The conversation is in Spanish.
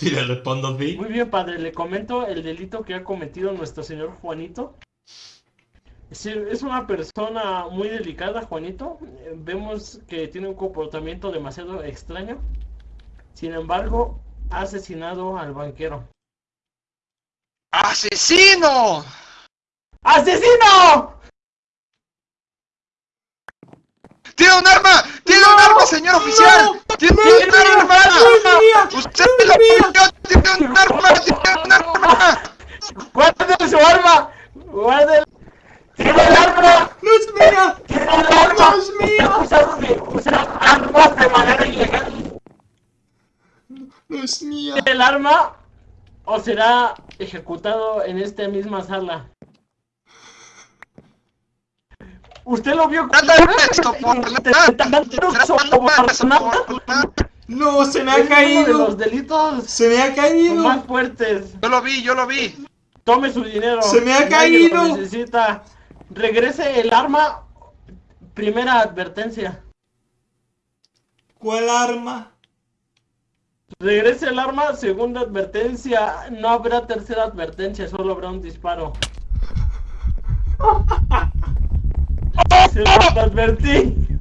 Y le respondo sí. Muy bien, padre, le comento el delito que ha cometido nuestro señor Juanito. Es, una persona muy delicada, Juanito. Eh, Vemos que tiene un comportamiento demasiado extraño. Sin embargo, ha asesinado al banquero. ¡Asesino! ¡Asesino! ¡Tiene un arma! ¡Tiene un arma, señor oficial! ¡Tiene un arma! ¡Usted lo pilló! ¡Tiene un arma! ¡Tiene un arma! ¡Guarden su arma! ¡Tiene el arma! ¡No es mía! ¡Tiene el arma! ¡No es mía! Usar armas de manera ilegal. ¡No es mía! ¿Tiene el arma? ¿O será ejecutado en esta misma sala? ¿Usted lo vio esto, por la- ¡No, se me ha Es uno de caído! los delitos ¡Se me ha caído! más fuertes. Yo lo vi, yo lo vi. Tome su dinero. ¡Se me ha lo caído! necesita. Regrese el arma. Primera advertencia. ¿Cuál arma? Regrese el arma. Segunda advertencia. No habrá tercera advertencia. Solo habrá un disparo. Se lo advertí.